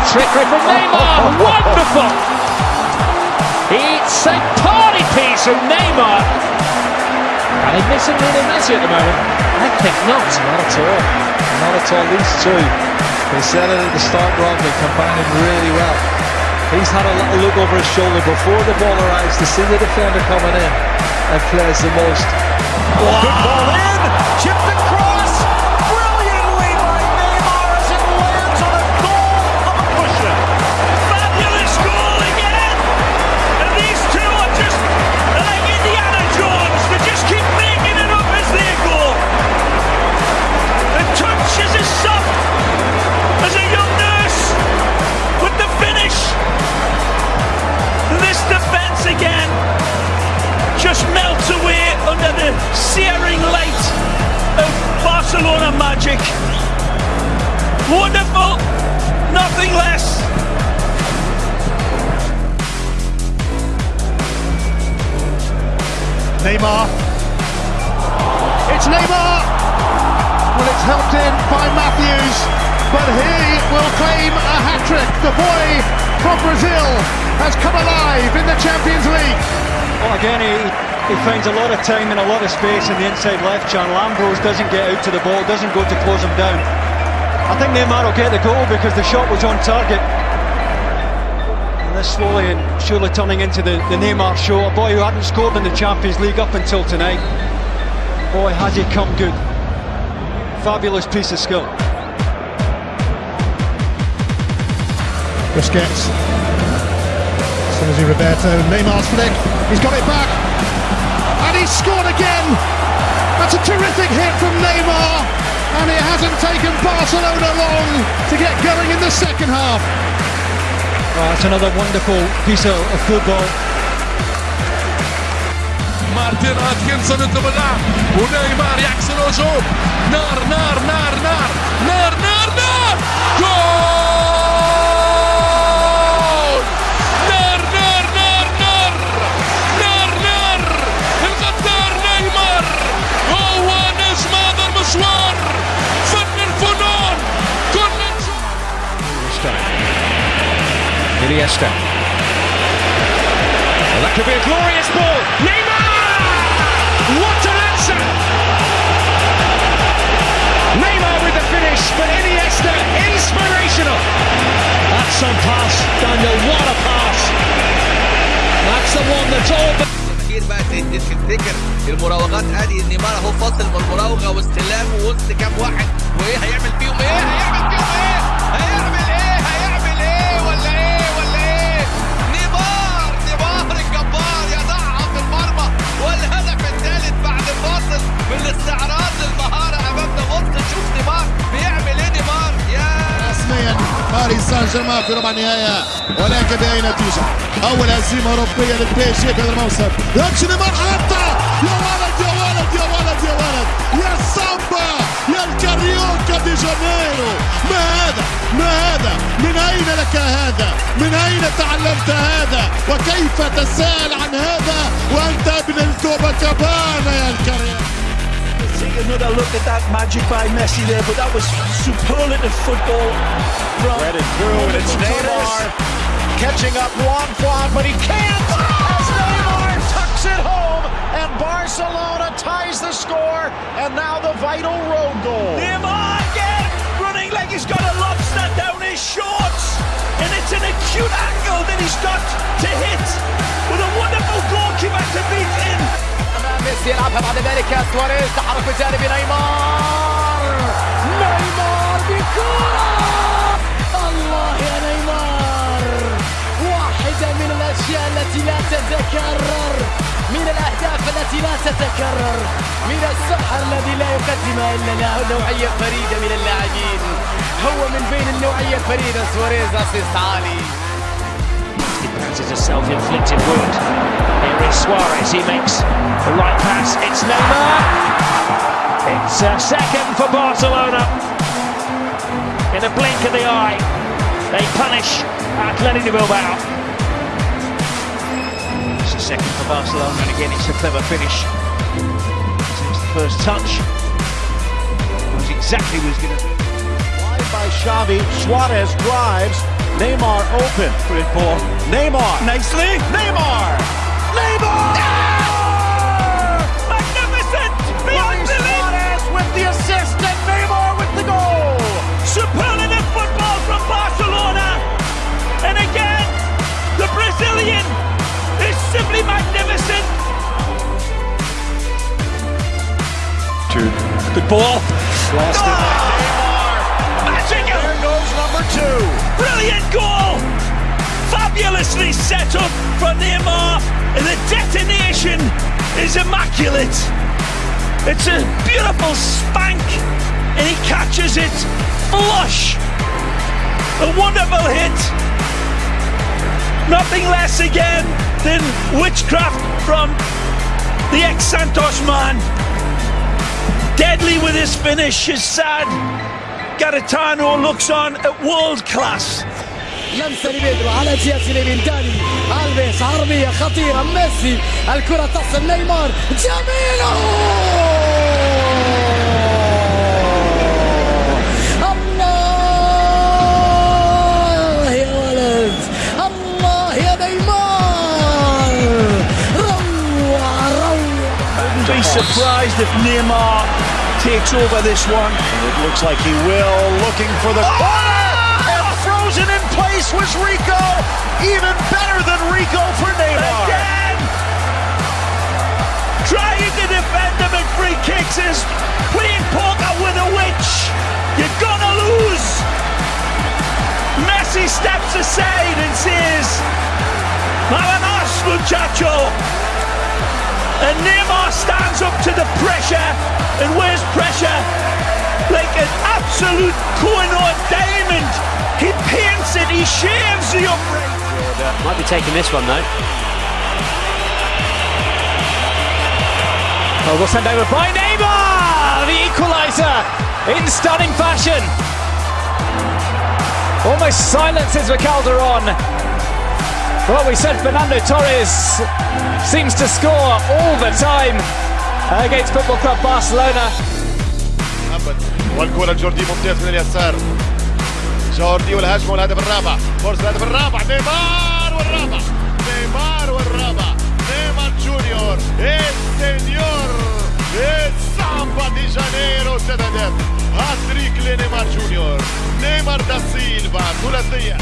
ball in. A little trickery from Neymar. Wonderful. It's a party piece from Neymar. And he's missing Lionel Messi at the moment. I think not. Not at all. Not at all. These two, they said it at the start, Rob, they're combining really well. He's had a little look over his shoulder before the ball arrives to see the defender coming in and plays the most. Oh, good ball in! Chipped across! Just melts away under the searing light of Barcelona magic. Wonderful, nothing less. Neymar. It's Neymar! Well, it's helped in by Matthews, but he will claim a hat trick. The boy from Brazil has come alive in the Champions League. Well, again, he, he finds a lot of time and a lot of space in the inside left channel. Ambrose doesn't get out to the ball, doesn't go to close him down. I think Neymar will get the goal because the shot was on target. And this slowly and surely turning into the, the Neymar show. A boy who hadn't scored in the Champions League up until tonight. Boy, has he come good. Fabulous piece of skill. Busquets. Sergi Roberto, Neymar's flick. He's got it back And he's scored again. That's a terrific hit from Neymar. And it hasn't taken Barcelona long to get going in the second half. Oh, that's another wonderful piece of, of football. مارتن اتكنسون يطلب اللعب ونيمار يعكس الهجوم نار نار نار نار Iniesta. Well, that could be a glorious ball. Neymar! What an answer! Neymar with the finish, but Iniesta inspirational. That's some pass, Daniel. What a pass! That's the one that's all. كتير بقى تفتكر المراوغات ادي نيمار اهو فاصل من المراوغه واستلام ووسط كام واحد وايه هيعمل فيهم إيه هيعمل فيهم إيه هيعمل إيه جيرمان في ربع النهائي ولكن بأي نتيجة؟ أول هزيمة أوروبية للبي جي في هذا الموسم. نيمار حتى! يا ولد يا ولد يا ولد يا ولد! يا سامبا! يا الكاريوكا دي جانيرو! ما هذا؟ ما هذا؟ من أين لك هذا؟ من أين تعلمت هذا؟ وكيف تسأل عن هذا؟ وأنت ابن الكوبا كابانا يا الكاريوكا. Take another look at that magic by Messi there, but that was superlative football. From Read it through, and it's Neymar catching up Juan Juan, but he can't. Oh, As Neymar tucks it home, and Barcelona ties the score, and now the vital road goal. Neymar again, running like he's got a lobster down his shorts. And it's an acute angle that he's got to hit. With a wonderful goalkeeper to beat in. ميسي يلعبها بعد ذلك سواريز. تحرك بجانب نيمار. نيمار بكرة. الله يا نيمار. واحدة من الأشياء التي لا تتكرر. من الأهداف التي لا تتكرر. من السحر الذي لا يقدمها إلا نوعية فريدة من اللاعبين. هو من بين النوعية الفريدة. سواريز أسيست عالي. It's a self-inflicted wound. Here is Suarez. He makes the right pass. It's Neymar. It's a second for Barcelona. In a blink of the eye, they punish Athletic de Bilbao. It's a second for Barcelona, and again it's a clever finish. It's the first touch. Knows exactly what he's going to do. By Xavi. Suarez drives. Neymar open. Great ball. Neymar. Nicely. Neymar. Neymar. Ah! Magnificent. Luis Beyond. Suarez with the assist and Neymar with the goal. Superlative football from Barcelona. And again, the Brazilian is simply magnificent. Good ball. Lost it. Brilliant goal! Fabulously set up from Neymar, and the detonation is immaculate. It's a beautiful spank, and he catches it flush. A wonderful hit. Nothing less again than witchcraft from the ex Santos man. Deadly with his finish is sad. Garitano looks on at world class. لمسه لبيدرو على جهة بنتاني ألفيس عرضيه خطيرة. ميسي الكرة تصل نيمار. Be surprised if Neymar takes over this one. It looks like he will. Looking for the corner. And place was Rico. Even better than Rico for Neymar. Again! Trying to defend him at free kicks is playing poker with a witch. You're gonna lose. Messi steps aside and says, Vamanos, muchacho. And Neymar stands up to the pressure. And where's pressure? Like an absolute Koh-i-Noor diamond. He pins it, he shaves the upright. Might be taking this one though. Oh, we'll send over by Neymar! The equaliser in stunning fashion. Almost silences Calderon. Well, we said Fernando Torres seems to score all the time against Football Club Barcelona. Ah, Qualcuno Jordi Montes nell'assar. جوردي والهجمة والهدف الرابع. فرصة الهدف الرابع. نيمار والرابع. نيمار والرابع. نيمار جونيور. السنيور السامبا دي جانيرو هدف هاتريك لنيمار جونيور. نيمار دا سيلفا. ثلاثية.